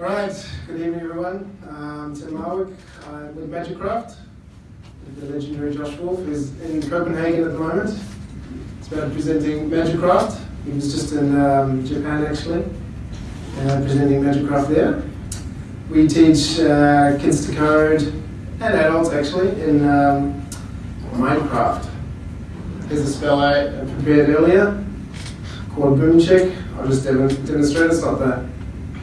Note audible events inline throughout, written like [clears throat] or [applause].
Right, good evening everyone. Um, Tim Marwick uh, with Magikcraft, the legendary Josh Wulf, who's in Copenhagen at the moment. It's about presenting Magikcraft. He was just in um, Japan actually, uh, presenting Magikcraft there. We teach uh, kids to code, and adults actually, in um, Minecraft. Here's a spell I prepared earlier called Boomchick. I'll just dem demonstrate, it's not the,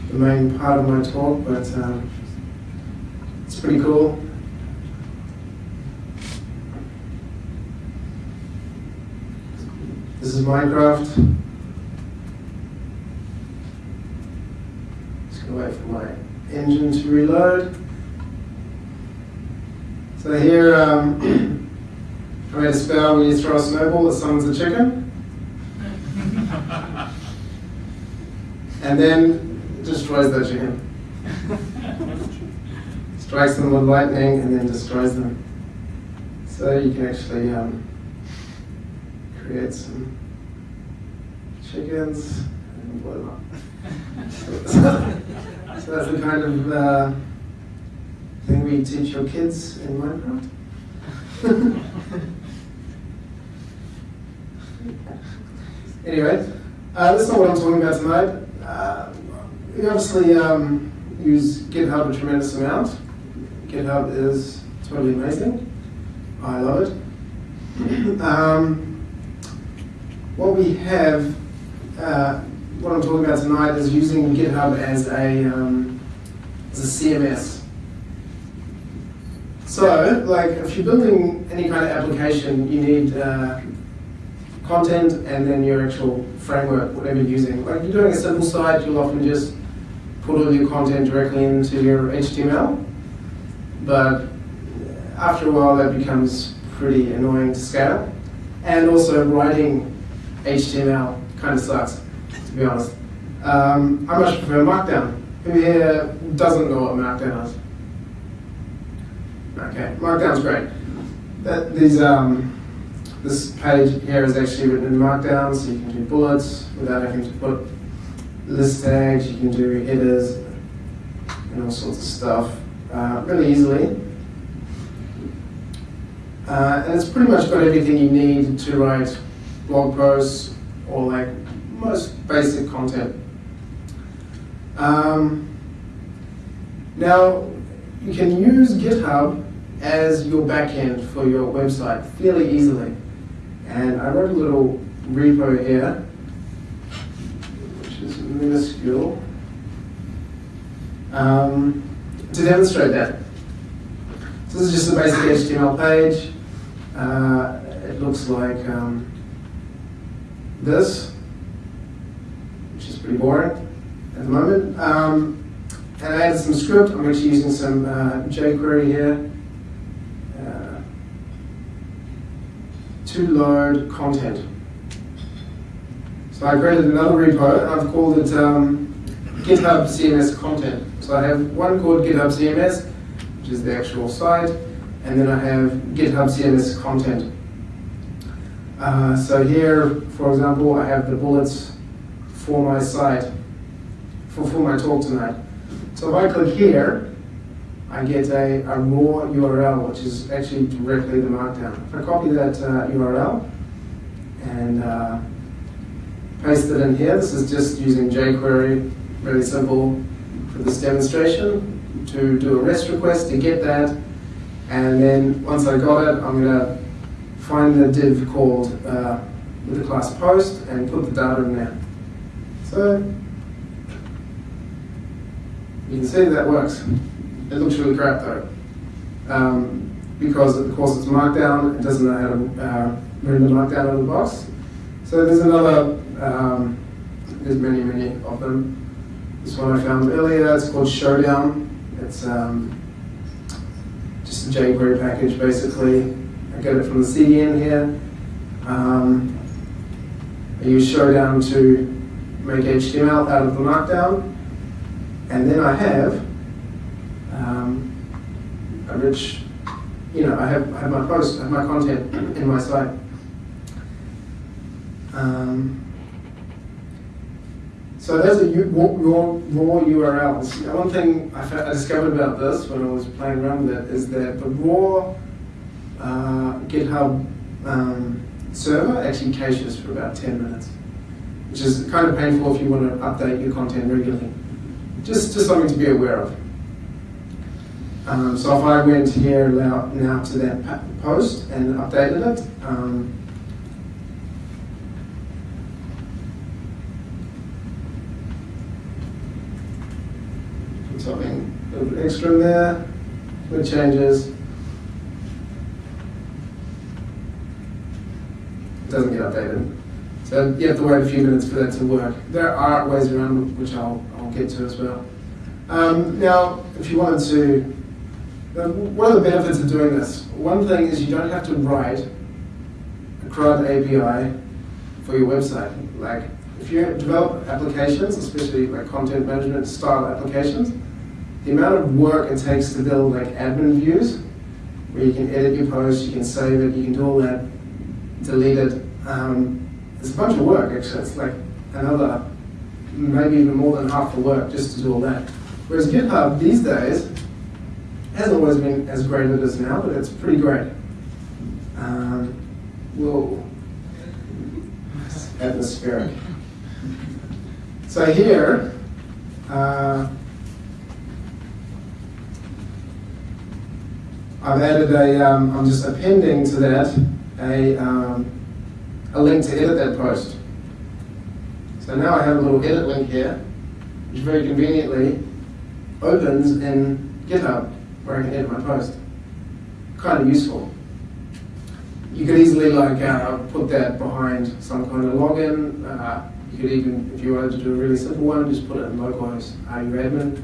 the main part of my talk, but um, it's pretty cool. This is Minecraft. Just gonna wait for my engine to reload. So here, um, [clears throat] I made a spell when you throw a snowball, it summons a chicken. [laughs] and then destroys that chicken. Strikes them with lightning and then destroys them. So you can actually um, create some chickens and up. [laughs] so, so that's the kind of uh, thing we teach your kids in Minecraft. [laughs] anyway, uh, that's not what I'm talking about tonight. We obviously um, use GitHub a tremendous amount. GitHub is totally amazing. I love it. [clears throat] um, what we have, uh, what I'm talking about tonight is using GitHub as a, um, as a CMS. So, like, if you're building any kind of application, you need uh, content and then your actual framework, whatever you're using. Like, you're doing a simple site, you'll often just put all your content directly into your HTML. But after a while, that becomes pretty annoying to scale. And also, writing HTML kind of sucks, to be honest. Um, I much prefer Markdown. Who here doesn't know what Markdown is? Okay, Markdown's great. That, these, um, this page here is actually written in Markdown, so you can do bullets without having to put list tags, you can do headers, and all sorts of stuff uh, really easily. Uh, and it's pretty much got everything you need to write blog posts or like most basic content. Um, now, you can use GitHub as your backend for your website fairly easily. And I wrote a little repo here, minuscule, um, to demonstrate that. So this is just a basic HTML page. Uh, it looks like um, this, which is pretty boring at the moment. Um, and I added some script. I'm actually using some uh, jQuery here uh, to load content. So I created another repo, and I've called it um, GitHub CMS content. So I have one called GitHub CMS, which is the actual site, and then I have GitHub CMS content. Uh, so here, for example, I have the bullets for my site, for, for my talk tonight. So if I click here, I get a, a raw URL, which is actually directly the markdown. If I copy that uh, URL and uh, paste it in here, this is just using jQuery, really simple for this demonstration, to do a REST request to get that, and then once I got it, I'm going to find the div called uh, with the class post and put the data in there. So you can see that works. It looks really crap though. Um, because of course it's markdown, it doesn't know how to uh, render markdown out of the box. So there's another, um, there's many, many of them. This one I found earlier, it's called Showdown. It's um, just a jQuery package basically. I get it from the CDN here. Um, I use Showdown to make HTML out of the markdown. And then I have um, a rich, you know, I have, I have my post, I have my content in my site. Um, So those are raw, URLs. One thing I, fa- I discovered about this when I was playing around with it is that the raw uh, GitHub um, server actually caches for about 10 minutes, which is kind of painful if you want to update your content regularly. Just, just something to be aware of. Um, so if I went here now, now to that post and updated it, um, put extra there, with changes. It doesn't get updated. So you have to wait a few minutes for that to work. There are ways around which I'll, I'll get to as well. Um, now, if you wanted to one of the benefits of doing this? One thing is you don't have to write a CRUD API for your website. Like, if you develop applications, especially like content management style applications, the amount of work it takes to build like admin views, where you can edit your post, you can save it, you can do all that, delete it. Um, it's a bunch of work actually. It's like another, maybe even more than half the work just to do all that. Whereas GitHub these days, hasn't always been as great as it is now, but it's pretty great. Um, whoa. Atmospheric. So here, uh, I've added a, um, I'm just appending to that a, um, a link to edit that post. So now I have a little edit link here, which very conveniently opens in GitHub where I can edit my post. Kind of useful. You could easily like uh, put that behind some kind of login. Uh, you could even, if you wanted to do a really simple one, just put it in localhost are you admin,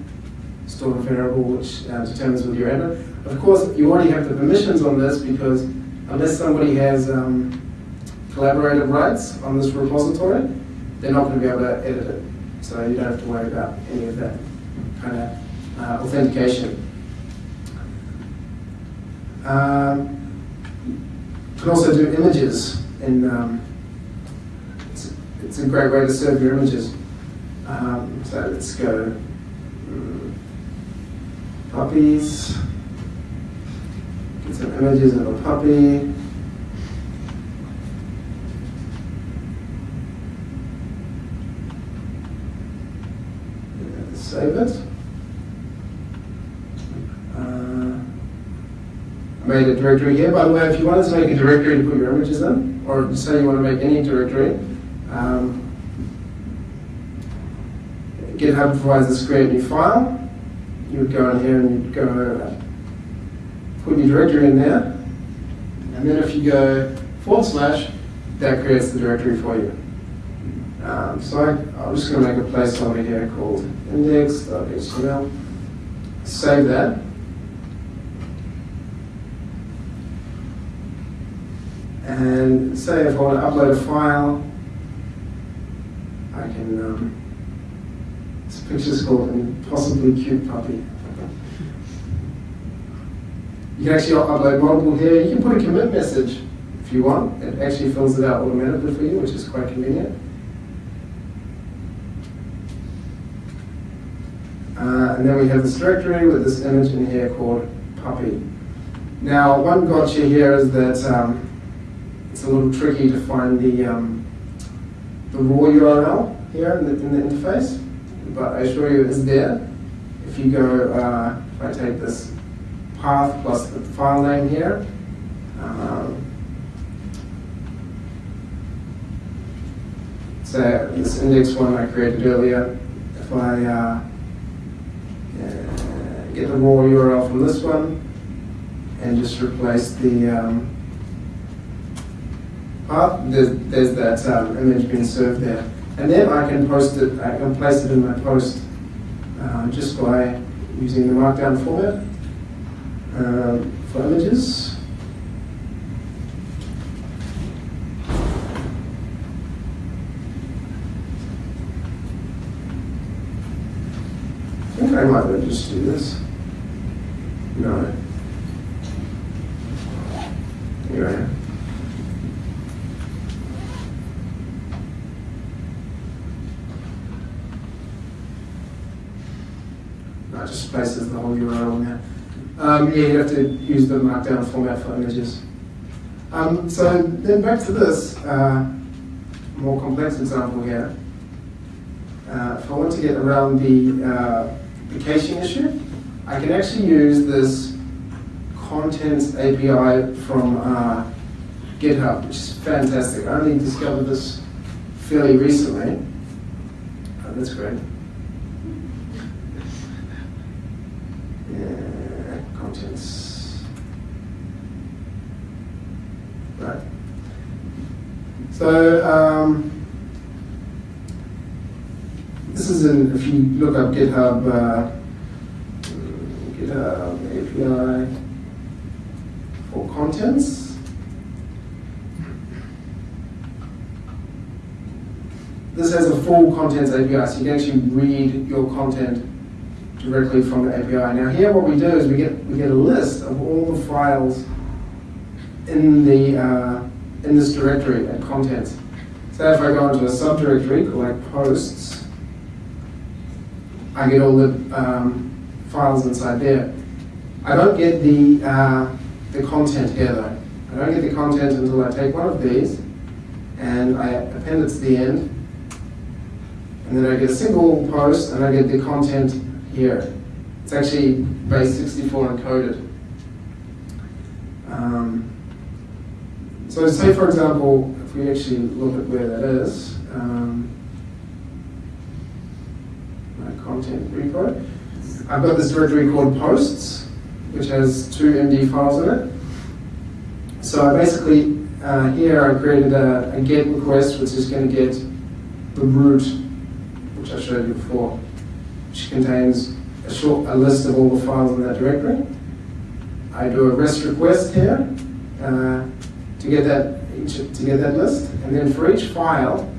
store a variable which uh, determines whether you're admin. Of course, you already have the permissions on this because unless somebody has um, collaborative rights on this repository, they're not going to be able to edit it. So you don't have to worry about any of that kind of uh, authentication. Um, you can also do images, and um, it's, it's a great way to serve your images. Um, so let's go. Mm, puppies. Some images of a puppy. Save it. Uh, I made a directory here. By the way, if you wanted to make a directory to put your images in, or say you want to make any directory, um, GitHub provides this create new file. You would go in here and you'd go put your directory in there. And then if you go forward slash, that creates the directory for you. Um, so I, I'm just going to make a placeholder here called index.html. Save that. And say if I want to upload a file, I can, um, this picture's called Impossibly Cute Puppy. You can actually upload multiple here. You can put a commit message if you want. It actually fills it out automatically for you, which is quite convenient. Uh, and then we have this directory with this image in here called puppy. Now, one gotcha here is that um, it's a little tricky to find the, um, the raw URL here in the, in the interface, but I assure you it's there. If you go, uh, if I take this path plus the file name here, um, say this index one I created earlier, if I uh, uh, get the raw URL from this one and just replace the um, path, there's, there's that um, image being served there. And then I can post it, I can place it in my post uh, just by using the markdown format um, for images. I think I might well just do this. No. It just places the whole URL there. Um, yeah, you have to use the markdown format for images. Um, so then back to this uh, more complex example here. Uh, if I want to get around the, uh, the caching issue, I can actually use this contents API from uh, GitHub, which is fantastic. I only discovered this fairly recently. Oh, that's great. Right. So, um, this is in, if you look up GitHub, uh, GitHub API for contents. This has a full contents API, so you can actually read your content directly from the API. Now here what we do is we get, we get a list of all the files in, the, uh, in this directory at contents. So if I go into a subdirectory called like posts, I get all the um, files inside there. I don't get the, uh, the content here though. I don't get the content until I take one of these and I append it to the end. And then I get a single post and I get the content here. It's actually base 64 encoded. Um, so say for example, if we actually look at where that is, um, content repo. I've got this directory called posts, which has two MD files in it. So I basically, uh, here I created a, a, get request, which is going to get the root, which I showed you before, contains a, short, a list of all the files in that directory. I do a REST request here uh, to get that to get that list, and then for each file,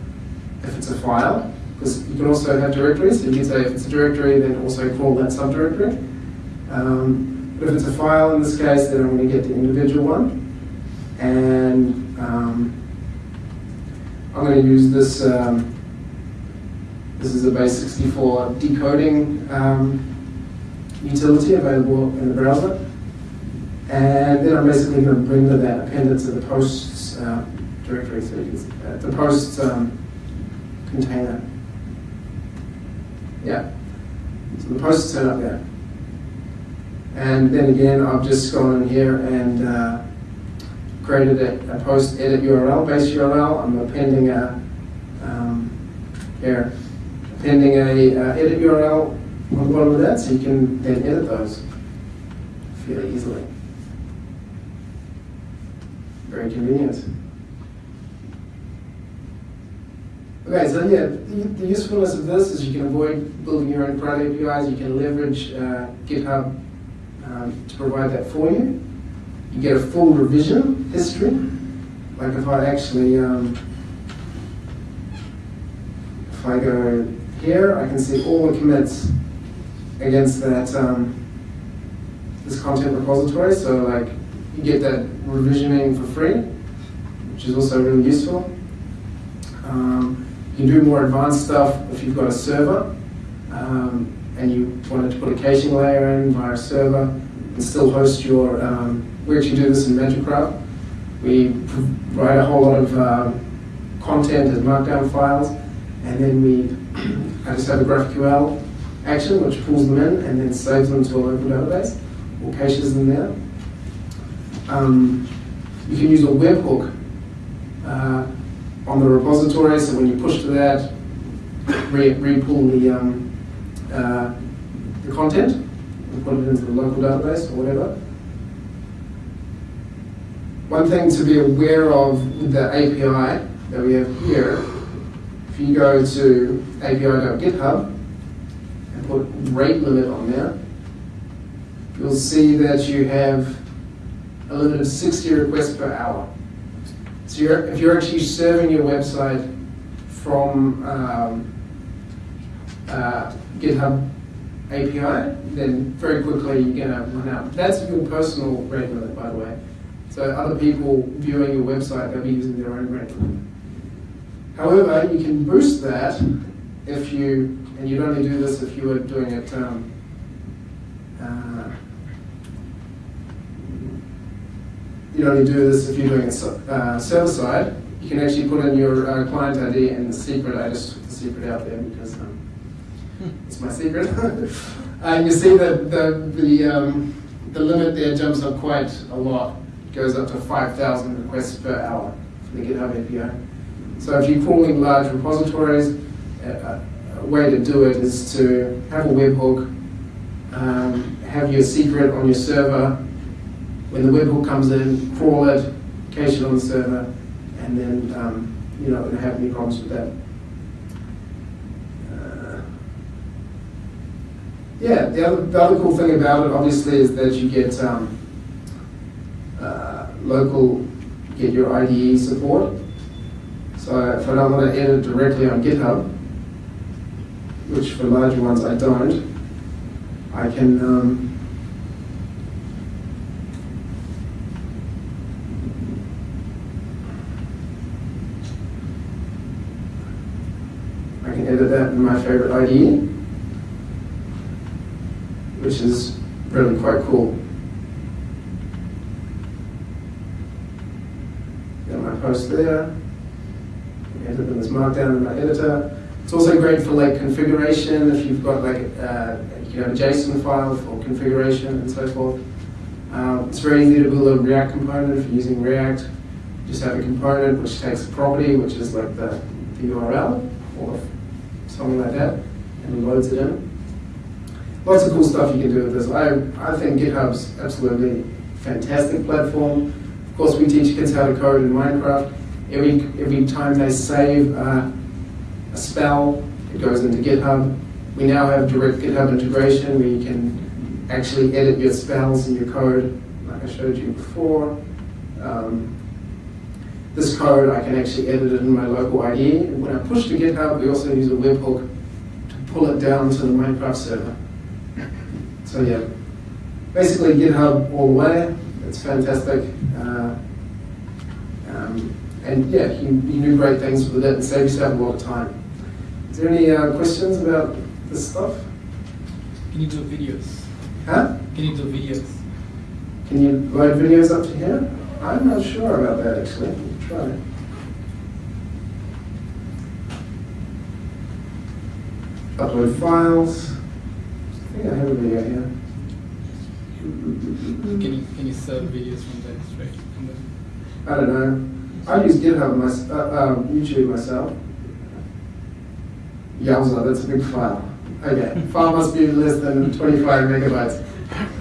if it's a file, because you can also have directories. So you can say if it's a directory, then also call that subdirectory. Um, but if it's a file in this case, then I'm going to get the individual one. And um, I'm going to use this, um, this is a base 64 decoding um, utility available in the browser. And then I'm basically going to bring that, append it to the posts uh, directory, so uh, the posts um, container. Yeah. So the post is set up there. And then again, I've just gone in here and uh, created a, a, post edit URL, base URL. I'm appending a, um, here, appending a uh, edit URL on the bottom of that so you can then edit those fairly easily. Very convenient. Okay, so yeah, the, the, usefulness of this is you can avoid building your own private APIs. You can leverage uh, GitHub um, to provide that for you. You get a full revision history. Like if I actually, um, if I go here, I can see all the commits against that um, this content repository. So like you get that revisioning for free, which is also really useful. Um, you can do more advanced stuff if you've got a server um, and you wanted to put a caching layer in via a server and still host your, um, we actually do this in Magikcraft. We write a whole lot of uh, content as markdown files and then we I just have a GraphQL action which pulls them in and then saves them to a local database or caches them there. Um, you can use a webhook uh, on the repository, so when you push to that, re-pull re the, um, uh, the content and put it into the local database or whatever. One thing to be aware of with the API that we have here, if you go to api.github and put rate limit on there, you'll see that you have a limit of 60 requests per hour. So you're, if you're actually serving your website from um, uh, GitHub API, then very quickly you're going to run out. That's your personal rate limit, by the way. So other people viewing your website, they'll be using their own rate limit. However, you can boost that if you, and you'd only do this if you were doing it um, Uh, you only do this if you're doing it uh, server side. You can actually put in your uh, client ID and the secret. I just took the secret out there because um, it's my secret. [laughs] and you see that the the um, the limit there jumps up quite a lot. It goes up to 5,000 requests per hour for the GitHub API. So if you're calling large repositories, a, a- way to do it is to have a webhook, um, have your secret on your server. When the webhook comes in, crawl it, cache it on the server, and then um, you know don't have any problems with that. Uh, yeah, the other, the other cool thing about it, obviously, is that you get um, uh, local, get your IDE support. So if I don't want to edit directly on GitHub, which for larger ones I don't, I can um, I can edit that in my favorite IDE, which is really quite cool. Got my post there. Edit in this markdown in my editor. It's also great for like configuration if you've got like uh, you have a JSON file for configuration and so forth. Um, it's very easy to build a React component if you're using React. Just have a component which takes a property, which is like the, the URL or something like that, and loads it in. Lots of cool stuff you can do with this. I, I think GitHub's absolutely fantastic platform. Of course, we teach kids how to code in Minecraft. Every, every time they save uh, a spell, it goes into GitHub. We now have direct GitHub integration where you can actually edit your spells and your code, like I showed you before. Um, this code, I can actually edit it in my local IDE. And when I push to GitHub, we also use a webhook to pull it down to the Minecraft server. So yeah, basically GitHub all the way. It's fantastic. Uh, um, and yeah, you, you do great things with it and save yourself a lot of time. Is there any uh, questions about this stuff? Can you do videos? Huh? Can you do videos? Can you load videos up to here? I'm not sure about that actually. We'll try. Upload files. I think I have a video here. Can you can you serve videos from there straight? I don't know. I use GitHub, my, uh, um, YouTube myself. Yowza, that's a big file. Okay, [laughs] file must be less than 25 megabytes. [laughs]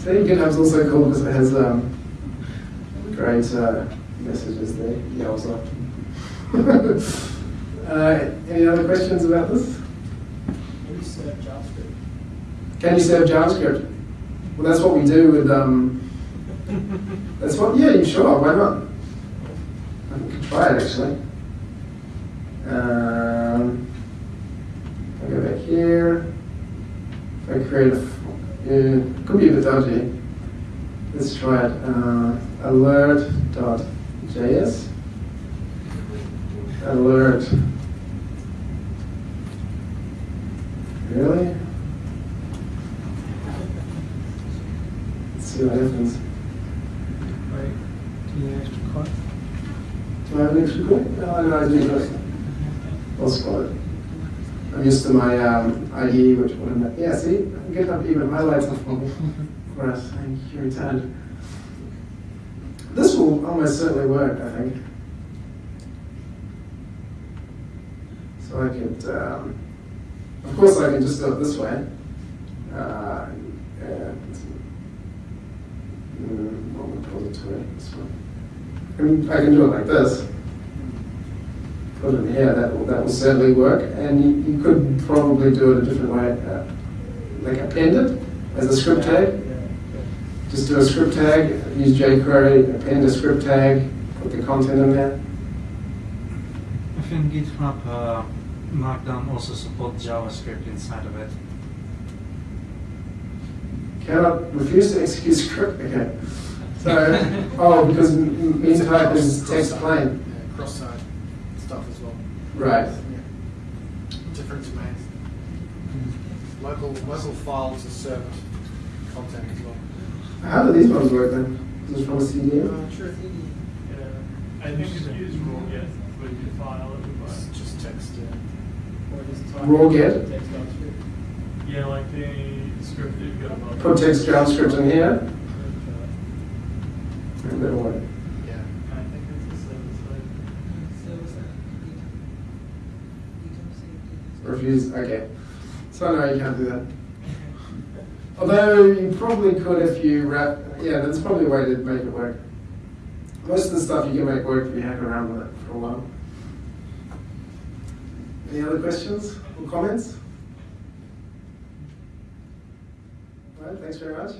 So GitHub's also cool because it has um, great uh, messages there. Yowza. [laughs] uh, any other questions about this? Can you serve JavaScript? Can you serve JavaScript? Well, that's what we do with. Um, that's what. Yeah, you sure? Why not? It actually. Um, I go back here. If I create a, f- yeah, could be a bit dodgy. Let's try it. Uh, alert.js. Alert. Really? Let's see what happens. Right. Do you need extra card? Do I have an extra quick? No, I not. I'll spot it. I'm used to my um, IE, which one? Yeah, see, GitHub even highlights the phone for us. Thank you, returned. This will almost certainly work, I think. So I could, um, of course, I can just do it this way. Uh, and, what repository? This one. I mean, I can do it like this. Put it here, that will, that will certainly work. And you, you could probably do it a different way. Uh, like append it as a script tag. Just do a script tag, use jQuery, append a script tag, put the content in there. I think GitHub uh, Markdown also supports JavaScript inside of it. Cannot refuse to execute script. Okay. So, oh, because m- m- type is text plain. Yeah, cross-site stuff as well. Right. Yeah. Different domains. Local, local files are served content as well. How do these ones work then? Is this from a CD? Uh, sure. Yeah, I think if you use raw get with your file, it would It's work. just text, yeah. Or just type RawGit? Text JavaScript. Yeah, like the script that you've got above. Put text JavaScript in here. And then? Yeah. I think it's a server. Refuse, okay. So no, you can't do that. Although you probably could if you wrap, yeah, that's probably a way to make it work. Most of the stuff you can make work if you hack around with it for a while. Any other questions or comments? All right, thanks very much.